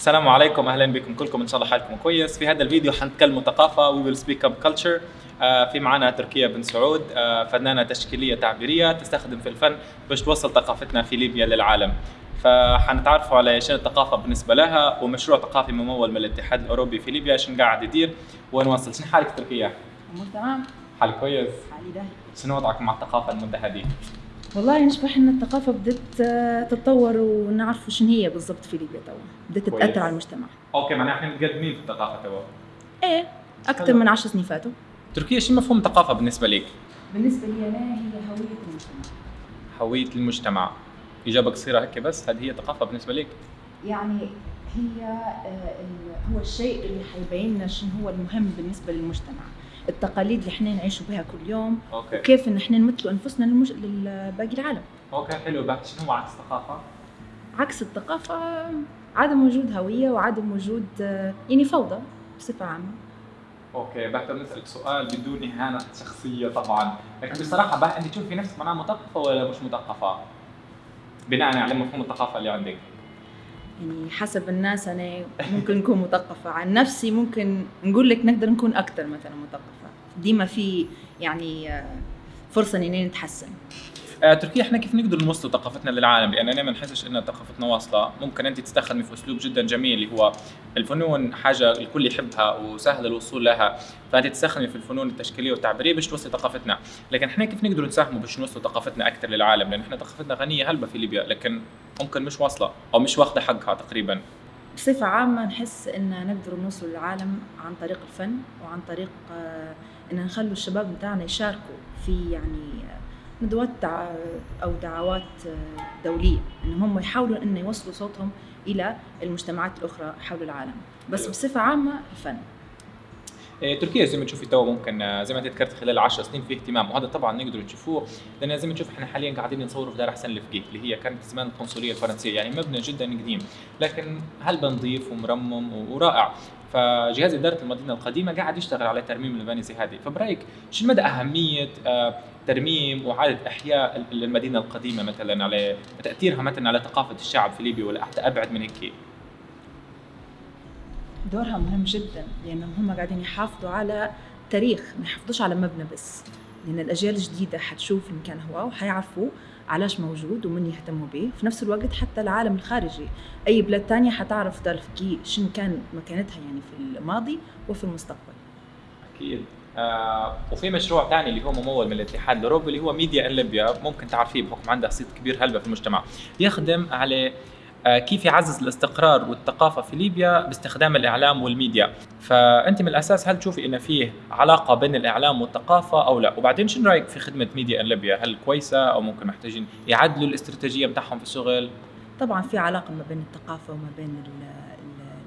السلام عليكم. أهلا بكم كلكم. إن شاء الله حالكم كويس. في هذا الفيديو حنتكلم ثقافة. we will speak about culture في معنا تركيا بن سعود آه، فنانة تشكيلية تعبيرية تستخدم في الفن باش توصل ثقافتنا في ليبيا للعالم. فحنتعرفوا على شنو الثقافة بالنسبة لها ومشروع ثقافي ممول من الاتحاد الأوروبي في ليبيا. شنو قاعد يدير؟ ونوصل شنو حالك تركيا؟ تمام. حال كويس؟ حالي شنو وضعك مع الثقافة المده هذه والله نشبح إن الثقافة آه، تتطور ونعرف شنو هي بالضبط في ليبيا توا. بدت كويس. تأثر على المجتمع. okay معناها إحنا متقدمين في الثقافة توا. إيه أكثر. من عشر سنين فاتوا. تركيا شو مفهوم الثقافة بالنسبة لك؟ بالنسبة لي أنا هي هوية المجتمع. هوية المجتمع. إجابة قصيرة هيك بس هذه هي ثقافة بالنسبة لك؟ يعني هي آه، ال- هو الشيء اللي حيبين لنا شنو هو المهم بالنسبة للمجتمع. التقاليد اللي إحنا نعيشوا بها كل يوم okay. وكيف إن إحنا نمثلوا أنفسنا للمج... لباقي العالم. Okay حلو. بعد شنو هو عكس الثقافة؟ عكس الثقافة عدم وجود هوية وعدم وجود يعني فوضى بصفة عامة. Okay بقدر نسألك سؤال بدون إهانة شخصية طبعا لكن بصراحة بقى انت تشوفي نفسك معناها مثقفة ولا مش مثقفة؟ بناء على مفهوم الثقافة اللي عندك. يعني حسب الناس أنا ممكن نكون مثقفة. عن نفسي ممكن نقول لك نقدر نكون أكثر مثلا مثقفة. ديما في يعني آه، فرصة اننا نتحسن. تركيا إحنا كيف نقدر نوصل ثقافتنا للعالم؟ لأن أنا ما نحسش ان ثقافتنا واصلة. ممكن أنت تستخدمي في أسلوب جدا جميل اللي هو الفنون حاجة الكل يحبها وسهل الوصول لها. فأنت تستخدمي في الفنون التشكيلية والتعبيرية باش توصلي ثقافتنا. لكن إحنا كيف نقدر نساهموا باش نوصل ثقافتنا أكثر للعالم؟ لأن إحنا ثقافتنا غنية هلبة في ليبيا لكن ممكن مش واصلة أو مش واخدة حقها تقريبا. بصفة عامة نحس إن نقدر نوصل للعالم عن طريق الفن وعن طريق آه، إن نخلوا الشباب بتاعنا يشاركوا في يعني آه، ندوات دع- أو دعوات آه، دولية. انهم هم يحاولوا ان يوصلوا صوتهم إلى المجتمعات الأخرى حول العالم. بس. بصفة عامة الفن. إيه، تركيا زي ما تشوفي تو ممكن آه، زي ما انت ذكرت خلال 10 سنين في اهتمام. وهذا طبعا نقدر نشوفوه لأن زي ما تشوف إحنا حاليا قاعدين نصوروا في دار حسن الفقيه اللي هي كانت زمان القنصلية الفرنسية. يعني مبنى جدا قديم لكن هل نظيف ومرمم ورائع. فجهاز إدارة المدينة القديمة قاعد يشتغل على ترميم المباني زي هذه. فبرأيك شو مدى أهمية آه، ترميم واعاده أحياء ال- المدينة القديمة مثلا على تأثيرها مثلا على ثقافة الشعب في ليبيا ولا حتى أبعد من هيك؟ دورها مهم جدا لانهم هم قاعدين يحافظوا على تاريخ ما يحافظوش على مبنى بس. لأن الأجيال الجديدة حتشوف المكان هو وحيعرفوا علاش موجود ومن يهتموا به. في نفس الوقت حتى العالم الخارجي أي بلاد تانية حتعرف دار الفقيه شنو كان مكانتها يعني في الماضي وفي المستقبل. أكيد. آه وفي مشروع ثاني اللي هو ممول من الاتحاد الاوروبي اللي هو Media in Libya ممكن تعرفيه بحكم عنده صيت كبير هلبة في المجتمع. يخدم على آه كيف يعزز الاستقرار والثقافة في ليبيا باستخدام الإعلام والميديا. فأنت من الأساس هل تشوفي إن فيه علاقة بين الإعلام والثقافة أو لا؟ وبعدين شنو رأيك في خدمة Media in Libya هل كويسة أو ممكن محتاجين يعدلوا الاستراتيجية بتاعهم في الشغل؟ طبعا في علاقة ما بين الثقافة وما بين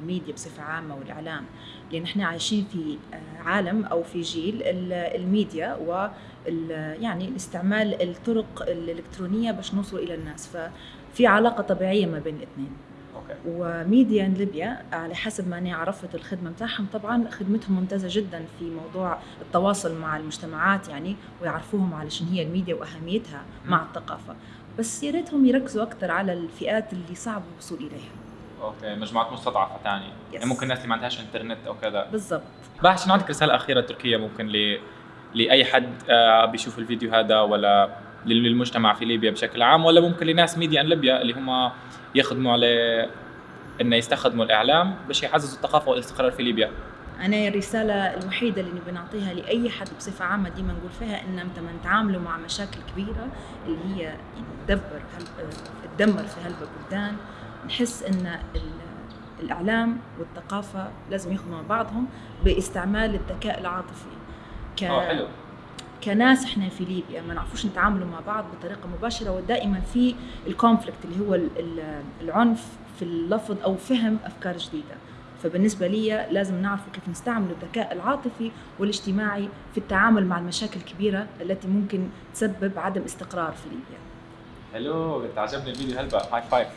الميديا بصفة عامة والإعلام لأن إحنا عايشين في آه، عالم أو في جيل ال- الميديا و يعني الاستعمال الطرق الإلكترونية باش نوصل إلى الناس. ففي علاقة طبيعية ما بين الاثنين. و Media Libya على حسب ما أنا عرفت الخدمة بتاعهم طبعا خدمتهم ممتازة جدا في موضوع التواصل مع المجتمعات يعني ويعرفوهم على شنو هي الميديا وأهميتها مع الثقافة. بس يا ريتهم يركزوا أكثر على الفئات اللي صعب الوصول إليها. Okay مجموعات مستضعفة ثانية يعني ممكن الناس اللي ما عندهاش إنترنت أو كذا. بالضبط. بقى عشان عندك رسالة أخيرة تركية ممكن ل لأي حد آه، بيشوف الفيديو هذا ولا لل- للمجتمع في ليبيا بشكل عام ولا ممكن لناس Media in Libya اللي هم يخدموا على إنه يستخدموا الإعلام. باش يعززوا الثقافة والاستقرار في ليبيا. أنا الرسالة الوحيدة اللي نبي نعطيها لأي حد بصفة عامة ديما نقول فيها إن أنت من تعاملوا مع مشاكل كبيرة اللي هي يعني تدبر. تدمر في هالبلدان نحس إن ال- الإعلام والثقافة لازم يخدموا مع بعضهم باستعمال الذكاء العاطفي. ك... آه حلو. كناس إحنا في ليبيا ما نعرفوش نتعاملوا مع بعض بطريقة مباشرة ودائما في الكونفليكت اللي هو ال- ال- العنف في اللفظ أو فهم أفكار جديدة. فبالنسبة لي لازم نعرف كيف نستعمل الذكاء العاطفي والاجتماعي في التعامل مع المشاكل الكبيرة التي ممكن تسبب عدم استقرار في ليبيا. حلو عجبني الفيديو. هلبا هاي فايف